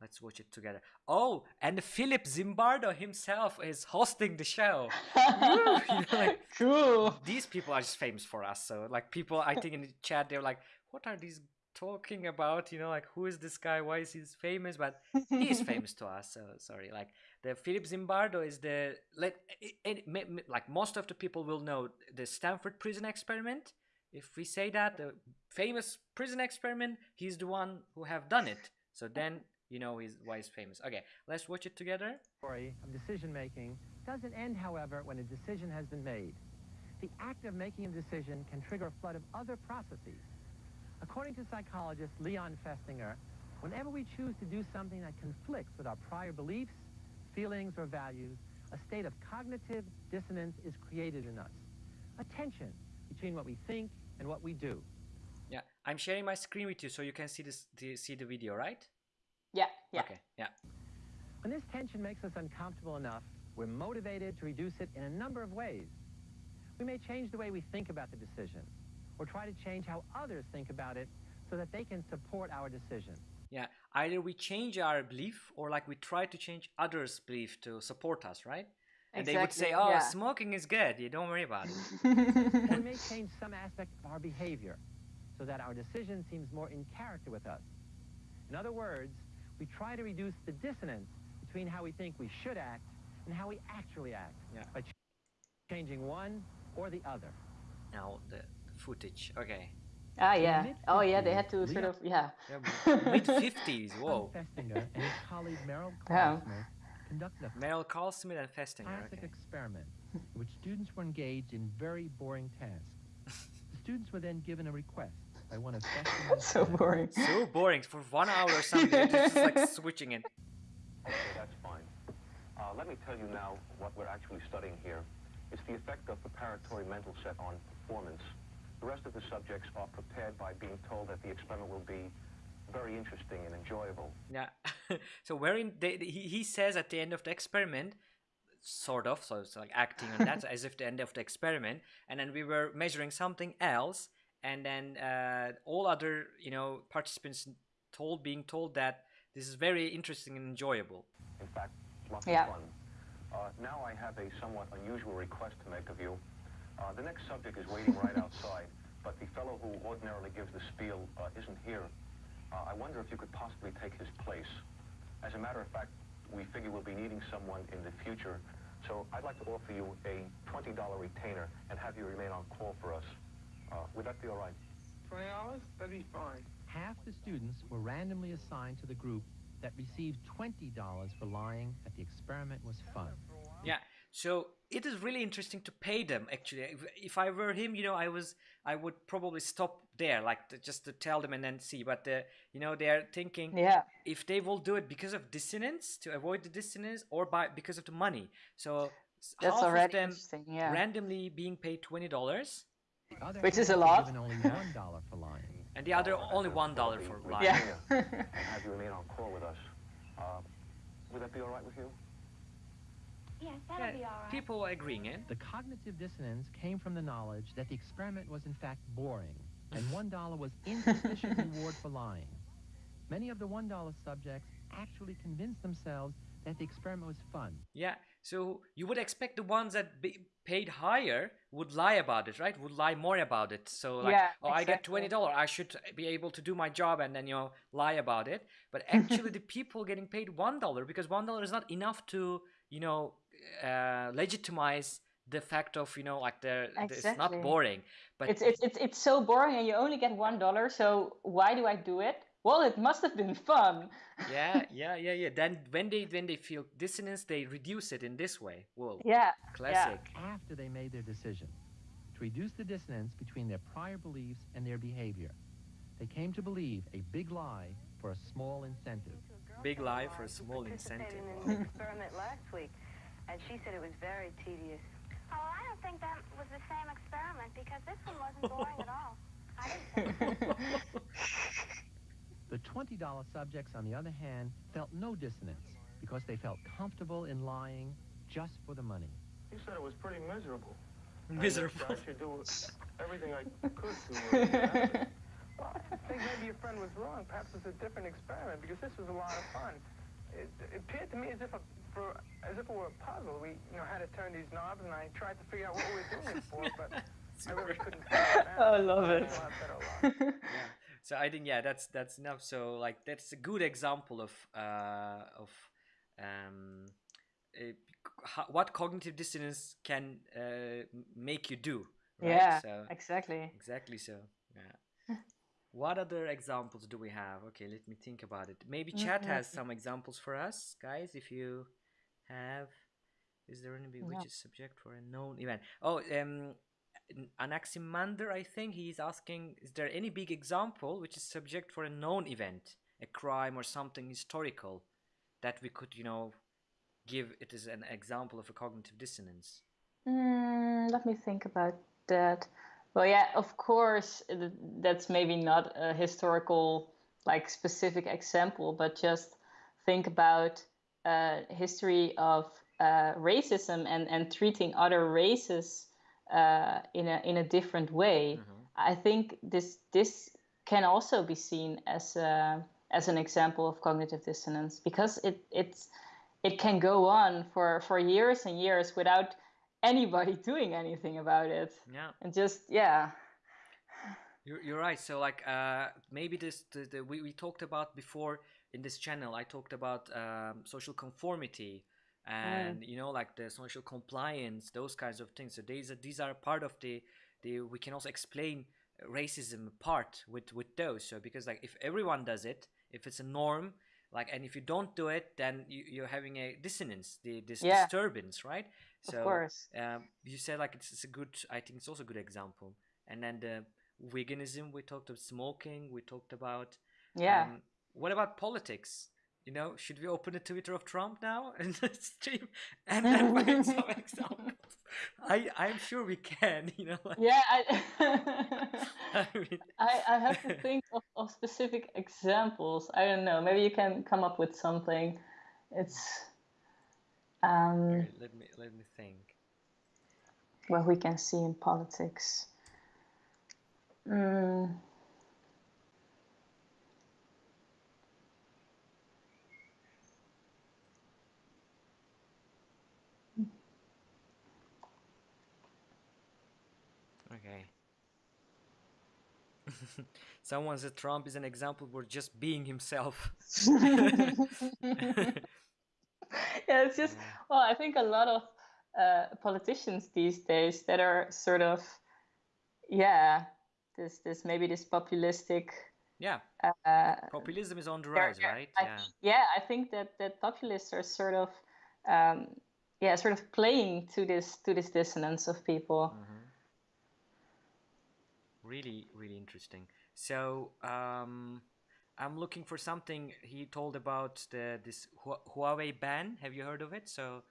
Let's watch it together. Oh, and Philip Zimbardo himself is hosting the show. You know, like, True. these people are just famous for us. So like people, I think in the chat they're like, "What are these talking about?" You know, like who is this guy? Why is he famous? But he's famous to us. So sorry. Like the Philip Zimbardo is the let it, it, like most of the people will know the Stanford prison experiment. If we say that the famous prison experiment, he's the one who have done it. So then you know he's why he's famous. Okay, let's watch it together. Story of decision making doesn't end, however, when a decision has been made. The act of making a decision can trigger a flood of other processes. According to psychologist Leon Festinger, whenever we choose to do something that conflicts with our prior beliefs, feelings, or values, a state of cognitive dissonance is created in us. A tension between what we think and what we do. Yeah, I'm sharing my screen with you so you can see this, the, see the video, right? Yeah, yeah. Okay, yeah. When this tension makes us uncomfortable enough, we're motivated to reduce it in a number of ways. We may change the way we think about the decision, or try to change how others think about it so that they can support our decision. Yeah, either we change our belief or like we try to change others' belief to support us, right? And they would say, "Oh, yeah. smoking is good. You don't worry about it." We may change some aspect of our behavior so that our decision seems more in character with us. In other words, we try to reduce the dissonance between how we think we should act and how we actually act Yeah. by ch- changing one or the other. Now the, the footage. Okay. Ah, yeah. Oh, yeah. They had to sort of, yeah. Yeah, Mid fifties. Whoa. Festinger and his colleague Merrill Yeah. Carlsmith conducted a Merrill Carlsmith and Festinger. classic Okay. experiment in which students were engaged in very boring tasks. The students were then given a request by one of Festinger's so boring. So boring for one hour or something. They're just like switching it. Okay, that's fine. Uh, let me tell you now what we're actually studying here. It's the effect of preparatory mental set on performance. The rest of the subjects are prepared by being told that the experiment will be very interesting and enjoyable. Yeah. so wherein they, he, he says at the end of the experiment, sort of, so it's like acting on that as if the end of the experiment, and then we were measuring something else, and then uh, all other you know participants told being told that this is very interesting and enjoyable. In fact, lots Yeah. of fun. Uh, now I have a somewhat unusual request to make of you. Uh, the next subject is waiting right outside, but the fellow who ordinarily gives the spiel uh, isn't here. Uh, I wonder if you could possibly take his place. As a matter of fact, we figure we'll be needing someone in the future, so I'd like to offer you a $20 retainer and have you remain on call for us. Uh, would that be all right? Twenty dollars? That'd be fine. Half the students were randomly assigned to the group that received $20 for lying that the experiment was fun. Yeah. So it is really interesting to pay them. Actually, if, if I were him, you know, I was, I would probably stop there, like to, just to tell them and then see. But the, you know, they are thinking Yeah. if they will do it because of dissonance to avoid the dissonance, or by because of the money. So That's half already of them interesting. Yeah. randomly being paid twenty dollars, The other Which is a lot. Only $1 for lying. and the other Uh, only one dollar for lying. Yeah. And have you remain on call with us. Uh, would that be all right with you? Yes, that'll Yeah, be all right. people agreeing it. The cognitive dissonance came from the knowledge that the experiment was in fact boring, and $1 was insufficient reward for lying. Many of the $1 subjects actually convinced themselves that the experiment was fun. Yeah. So you would expect the ones that be paid higher would lie about it, right? Would lie more about it. So like, Yeah, oh, I get twenty dollar, I should be able to do my job, and then you know lie about it. But actually, the people getting paid one dollar because one dollar is not enough to you know uh, legitimize the fact of you know like the it's not boring. But It's, it's it's it's so boring, and you only get one dollar. So why do I do it? Well, it must have been fun. yeah, yeah, yeah, yeah. Then when they when they feel dissonance, they reduce it in this way. Whoa, Yeah. classic. After they made their decision to reduce the dissonance between their prior beliefs and their behavior, they came to believe a big lie for a small incentive. Big lie for a small incentive. in an experiment last week, and she said it was very tedious. Oh, I don't think that was the same experiment because this one wasn't boring at all. I didn't think so. The $20 subjects, on the other hand, felt no dissonance because they felt comfortable in lying just for the money. He said it was pretty miserable. Miserable. I should do everything I could to. Well, I think maybe your friend was wrong. Perhaps it's a different experiment because this was a lot of fun. It, it appeared to me as if a, for as if it were a puzzle. We you know had to turn these knobs, and I tried to figure out what we were doing it for, but I really couldn't figure it out. Oh, I love it. Well, I yeah. So I think yeah, that's that's enough. So like that's a good example of uh, of um, how, what cognitive dissonance can uh, make you do. Right? Yeah, So exactly. exactly so. Yeah. what other examples do we have? Okay, let me think about it. Maybe chat has some examples for us, guys. If you have, is there any which is subject for a known event? Oh, um, Anaximander, I think he's asking: Is there any big example which is subject for a known event, a crime or something historical, that we could, you know, give it as an example of a cognitive dissonance? Mm, let me think about that. Well, yeah, of course, that's maybe not a historical, like specific example, but just think about uh, history of uh, racism and, and treating other races uh, in a in a different way. I think this this can also be seen as a, as an example of cognitive dissonance because it it's it can go on for for years and years without anybody doing anything about it Yeah. and just yeah You're, you're right. So like uh, maybe this the, the, we, we talked about before in this channel. I talked about um, social conformity and you know like the social compliance, those kinds of things. So these are these are part of the the we can also explain racism part with with those. So because like if everyone does it, if it's a norm. Like and if you don't do it, then you, you're having a dissonance, the this Yeah. disturbance, right? of course um, you said like it's, it's a good i think it's also a good example and then the veganism we talked about smoking we talked about yeah um, what about politics you know should we open the twitter of trump now and stream? And then find some examples. I i'm sure we can you know like, yeah I, I mean, I, I have to think of, of specific examples. I don't know. Maybe you can come up with something. It's um here, let me let me think. what we can see in politics. Mm. okay someone said trump is an example for just being himself. Yeah, it's just well, I think a lot of uh, politicians these days that are sort of yeah, this this maybe this populistic. yeah. Uh, populism is on the rise right? I yeah. think- yeah, I think that that populists are sort of um, yeah, sort of playing to this to this dissonance of people. Really really interesting so um i'm looking for something he told about the this huawei ban have you heard of it so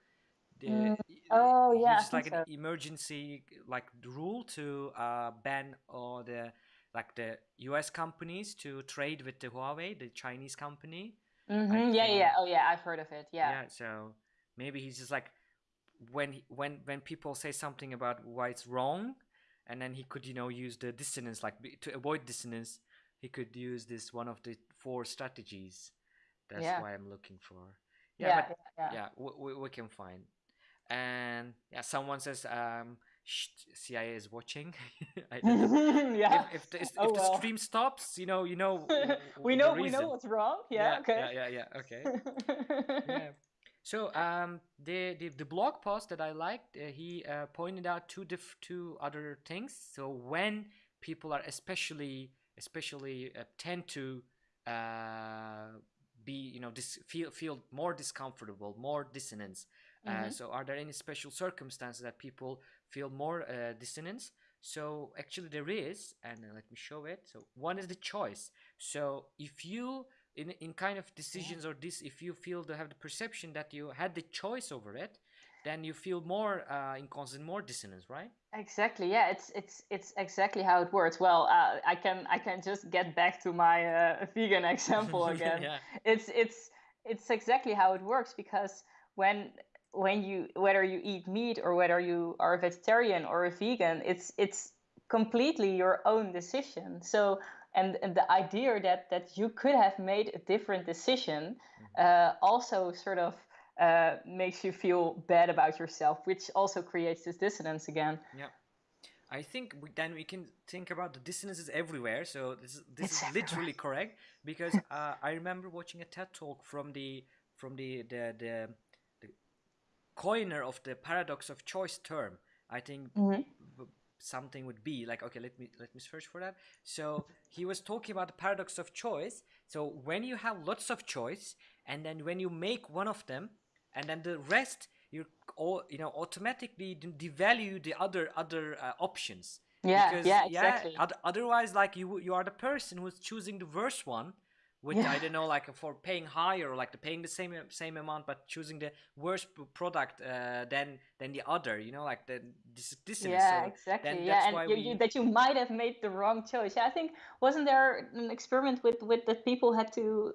the, Mm, oh, yeah, it's like an emergency like rule to uh ban all the like the us companies to trade with the huawei the chinese company hmm I Yeah, yeah. Oh, yeah. I've heard of it. Yeah. Yeah. so maybe he's just like when when when people say something about why it's wrong and then he could you know use the dissonance like to avoid dissonance he could use this one of the four strategies that's Yeah. why i'm looking for Yeah. yeah, Yeah. but yeah. yeah we, we, we can find and yeah someone says um cia is watching I yeah. if, if the, if Oh, the well. stream stops you know you know we know we know what's wrong. Yeah. okay. yeah yeah yeah okay yeah. So um, the, the the blog post that I liked, uh, he uh, pointed out two diff- two other things. So when people are especially especially uh, tend to uh, be you know dis- feel feel more discomfortable, more dissonance. Uh, Mhm. so are there any special circumstances that people feel more uh, dissonance? So actually there is, and uh, let me show it. So one is the choice. So if you in in kind of decisions or this, if you feel to have the perception that you had the choice over it, then you feel more uh, inconsistent, more dissonance, right? Exactly. Yeah, it's it's it's exactly how it works. Well, uh, I can I can just get back to my uh, vegan example again. yeah. It's it's it's exactly how it works because when when you whether you eat meat or whether you are a vegetarian or a vegan, it's it's completely your own decision. So and, and the idea that that you could have made a different decision uh, also sort of uh, makes you feel bad about yourself, which also creates this dissonance again. Yeah. I think we, then we can think about the dissonances everywhere. So this is, this It's is everywhere. literally correct because uh, I remember watching a TED talk from the from the the the, the coiner of the paradox of choice term. I think Mhm. b- something would be like okay let me let me search for that. So he was talking about the paradox of choice. So when you have lots of choice and then when you make one of them and then the rest you're all you know automatically devalue the other other uh, options. Yeah, yeah, exactly. oth- otherwise like you you are the person who's choosing the worst one with Yeah. I don't know like for paying higher or like the paying the same same amount but choosing the worst product uh, than than the other you know like the this this yeah, so exactly. yeah, and why you, we you, that you might have made the wrong choice. Yeah, I think wasn't there an experiment with with that people had to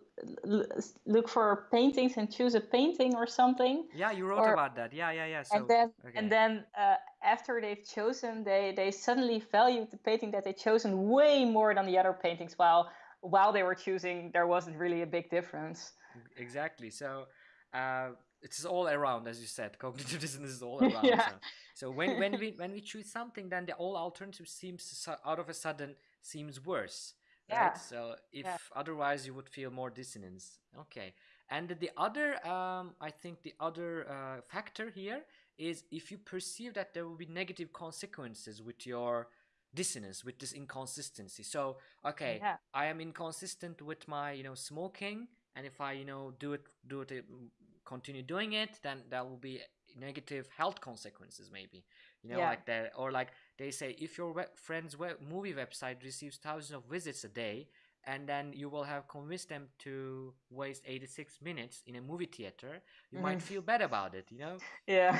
look for paintings and choose a painting or something, yeah you wrote or- about that yeah yeah yeah so and then okay. and then uh, after they've chosen, they they suddenly valued the painting that they chosen way more than the other paintings. While while they were choosing, there wasn't really a big difference. exactly so uh it's all around as you said cognitive dissonance is all around Yeah. so, so when when we when we choose something then the all alternative seems out of a sudden seems worse Yeah. right so if Yeah. otherwise you would feel more dissonance okay and the other um i think the other uh, factor here is if you perceive that there will be negative consequences with your dissonance with this inconsistency so okay Yeah. i am inconsistent with my you know smoking and if i you know do it do it mm, continue doing it then there will be negative health consequences maybe you know Yeah. like that or like they say if your web, friend's web, movie website receives thousands of visits a day and then you will have convinced them to waste 86 minutes in a movie theater you might Mhm. feel bad about it you know Yeah.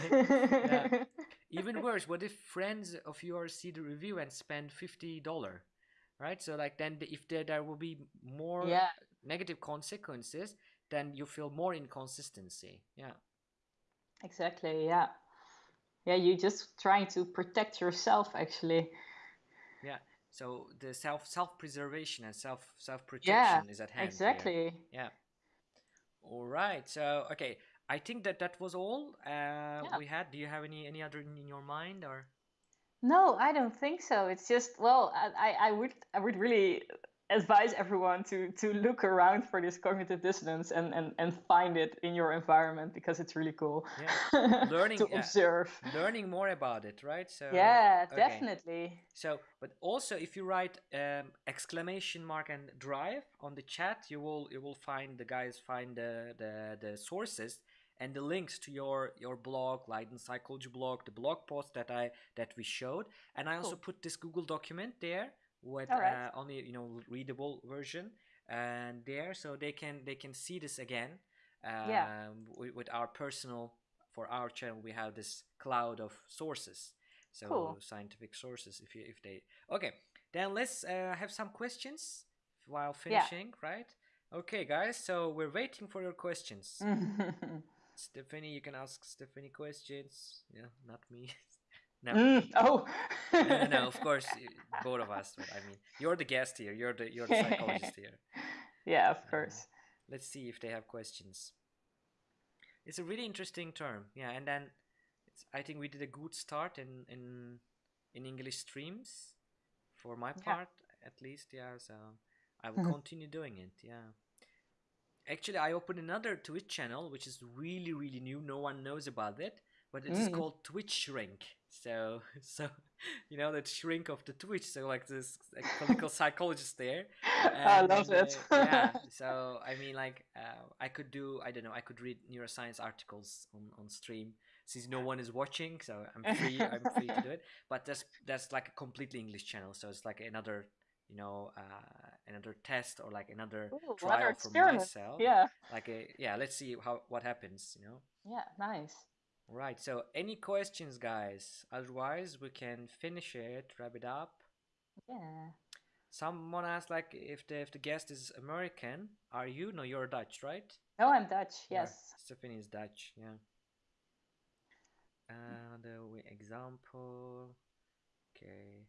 Yeah. even worse what if friends of yours see the review and spend $50 right so like then the, if there, there will be more yeah. negative consequences then you feel more inconsistency yeah Exactly. Yeah. Yeah. You're just trying to protect yourself, actually. yeah so the self self preservation and self self protection is at hand here. Exactly. yeah all right so okay i think that that was all uh we had do you have any any other in your mind or No, I don't think so. It's just well, I, I- would I would really advise everyone to to look around for this cognitive dissonance and and, and find it in your environment because it's really cool. Yeah. Learning, to yeah. observe. learning more about it right so Yeah, okay. definitely. So, but also if you write um, exclamation mark and drive on the chat, you will you will find the guys find the the, the sources and the links to your your blog, Leiden Psychology blog, the blog post that I that we showed, and I also Cool. put this Google document there with right. uh, only you know readable version and there, so they can they can see this again. Um, Yeah. with, with our personal for our channel, we have this cloud of sources so Cool. scientific sources if you if they okay then let's uh, have some questions while Yeah. finishing right okay guys so we're waiting for your questions stephanie you can ask stephanie questions yeah not me no Mm, oh. no, of course both of us but i mean you're the guest here you're the you're the psychologist here yeah, of Uh, course. let's see if they have questions it's a really interesting term yeah and then it's, i think we did a good start in in in english streams for my Yeah. part at least yeah so i will Mhm. continue doing it yeah actually i opened another twitch channel which is really really new. No one knows about it but it is Mm. called twitch shrink. So so you know that shrink of the twitch. So like this like, clinical psychologist there. I love it. uh, yeah. So i mean like uh, i could do i don't know i could read neuroscience articles on, on stream since no one is watching. So i'm free i'm free to do it. But that's that's like a completely english channel. So it's like another you know uh, another test or like another Ooh, trial for myself. Yeah. Like a yeah, let's see how what happens. You know. Yeah. Nice. Right. So any questions, guys? Otherwise, we can finish it, wrap it up. Yeah. Someone asked like if the if the guest is American, are you? No, you're Dutch, right? No, I'm Dutch. Yeah, Yes. Stephanie is Dutch. Yeah. Another w- example. Okay.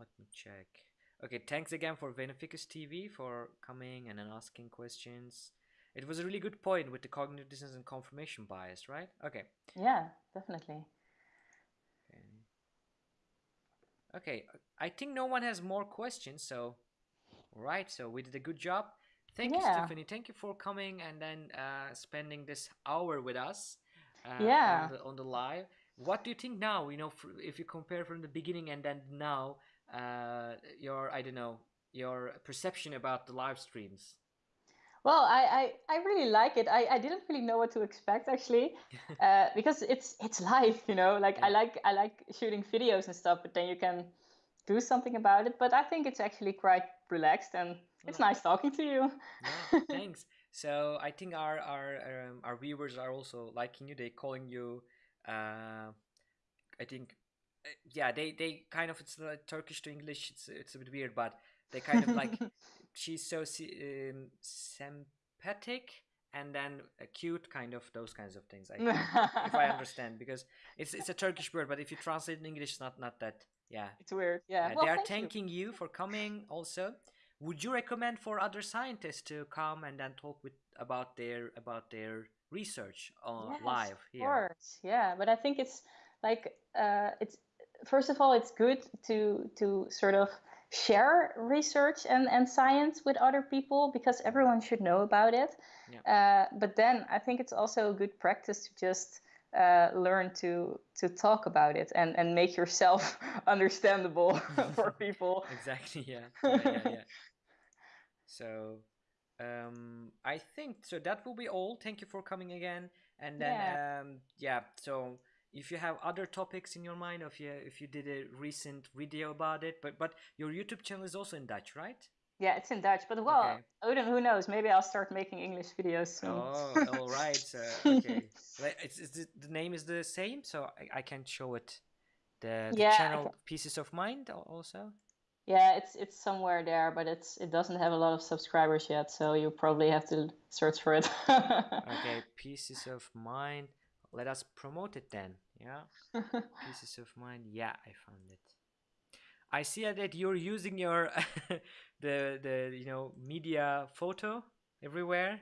Let me check. Okay, thanks again for Beneficus TV for coming and then asking questions. It was a really good point with the cognitive dissonance and confirmation bias, right? Okay. Yeah. Definitely. Okay. Okay, I think no one has more questions, so right, so we did a good job. Thank you, Stephanie. Thank you for coming and then uh, spending this hour with us. Uh, Yeah. On the, on the live. What do you think now? You know, if you compare from the beginning and then now, uh, your I don't know your perception about the live streams. Well, I, I, I really like it. I, I didn't really know what to expect actually, uh, because it's it's live, you know. Like I like I like shooting videos and stuff, but then you can do something about it. But I think it's actually quite relaxed, and it's Yeah. nice talking to you. Yeah, thanks. So I think our our um, our viewers are also liking you. They're calling you. Uh, I think, yeah. They they kind of it's like Turkish to English. It's it's a bit weird, but they kind of like she's so um, sympathetic and then uh, cute, kind of those kinds of things. I think, if I understand, because it's it's a Turkish word, but if you translate in English, it's not not that. Yeah, It's weird. Yeah. uh, well, they are thank you. thanking you. for coming also. Would you recommend for other scientists to come and then talk with about their about their research on Yes, live Of here? course, yeah. But I think it's like uh, it's first of all, it's good to to sort of share research and, and science with other people because everyone should know about it. Uh, but then I think it's also a good practice to just uh, learn to to talk about it and, and make yourself understandable for people. exactly. Yeah. Yeah. yeah, yeah. so, um, I think so. That will be all. Thank you for coming again. And then, Yeah. um, yeah. So, if you have other topics in your mind, or if you if you did a recent video about it, but but your YouTube channel is also in Dutch, right? Yeah, it's in Dutch, but well, Okay. Odin, who knows? Maybe I'll start making English videos soon. Oh, all right. So, okay. It's, it's the, the name is the same, so I, I can show it. The, the Yeah, channel Pieces of Mind also. Yeah, it's it's somewhere there, but it's it doesn't have a lot of subscribers yet, so you probably have to search for it. Okay, Pieces of Mind. Let us promote it then. Yeah, Pieces of Mind. Yeah, I found it. I see that you're using your the the you know media photo everywhere.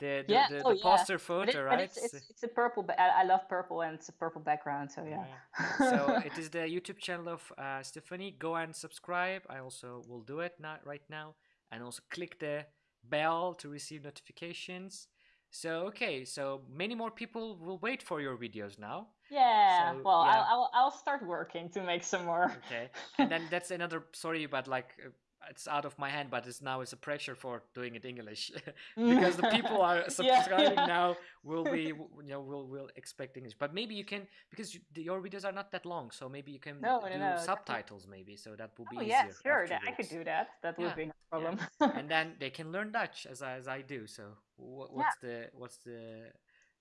The the, yeah, the, oh, the yeah. poster But photo, it- but right? it's, it's it's a purple. I, I love purple, and it's a purple background. So yeah. so it is the YouTube channel of uh, Stephanie. Go and subscribe. I also will do it not right now, and also click the bell to receive notifications. So okay, so many more people will wait for your videos now. Yeah. So, well, yeah. I'll, I'll I'll start working to make some more. Okay, and then that's another. Sorry, but like. Uh, It's out of my hand, but it's now it's a pressure for doing it English because the people are subscribing yeah. now will be you know will will expect English. But maybe you can because you, the, your videos are not that long, so maybe you can No, no, do no, definitely. subtitles maybe, so that will be Oh easier. yeah, sure. That, I could do that. That Yeah, would be no problem. and then they can learn Dutch as I, as I do. So what, what's the what's the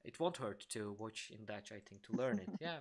it won't hurt to watch in Dutch. I think to learn it. Yeah.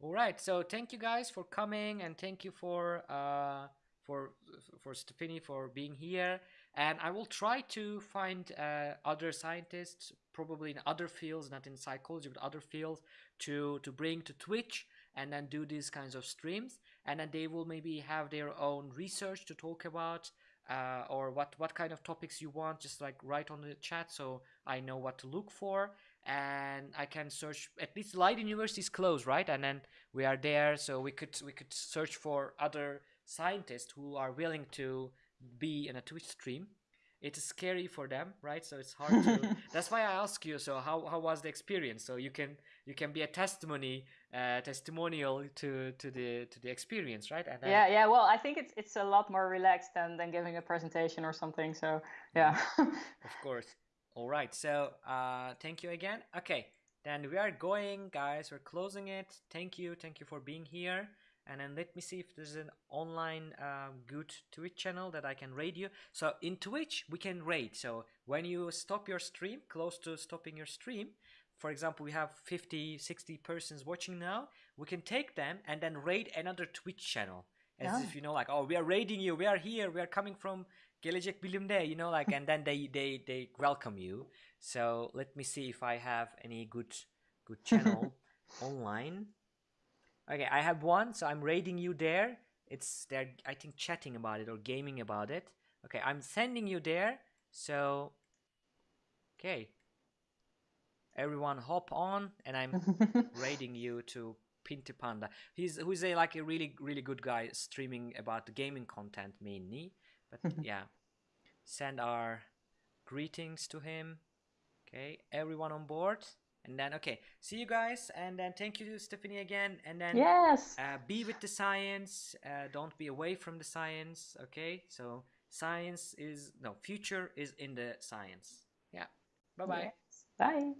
All right. So thank you guys for coming, and thank you for uh for for Stephanie for being here. And I will try to find uh, other scientists, probably in other fields, not in psychology, but other fields, to to bring to Twitch and then do these kinds of streams. And then they will maybe have their own research to talk about uh, or what what kind of topics you want just like write on the chat so i know what to look for and i can search at least Leiden University is closed right and then we are there so we could we could search for other scientists who are willing to be in a twitch stream it is scary for them right so it's hard to that's why i ask you so how, how was the experience so you can you can be a testimony uh, testimonial to to the to the experience right and then, yeah, yeah. Well, I think it's it's a lot more relaxed than than giving a presentation or something. So yeah. Of course. All right. So, uh, thank you again. Okay. Then we are going, guys. We're closing it. Thank you. Thank you for being here. And then let me see if there's an online um, good Twitch channel that I can raid you. So in Twitch we can raid. So when you stop your stream, close to stopping your stream, for example, we have 50, 60 persons watching now. We can take them and then raid another Twitch channel, as Yeah. if you know, like, oh, we are raiding you. We are here. We are coming from Gelecek Bilim'de, you know, like, and then they they they welcome you. So let me see if I have any good good channel online. Okay, I have one, so I'm raiding you there. It's they're I think chatting about it or gaming about it. Okay, I'm sending you there. So okay. Everyone hop on and I'm raiding you to Pinty Panda. He's who's a like a really really good guy streaming about the gaming content mainly. But yeah. Send our greetings to him. Okay, everyone on board. And then okay, see you guys and then thank you Stephanie again and then yes. uh, be with the science uh, don't be away from the science okay so science is no future is in the science yeah bye bye Yes. Bye.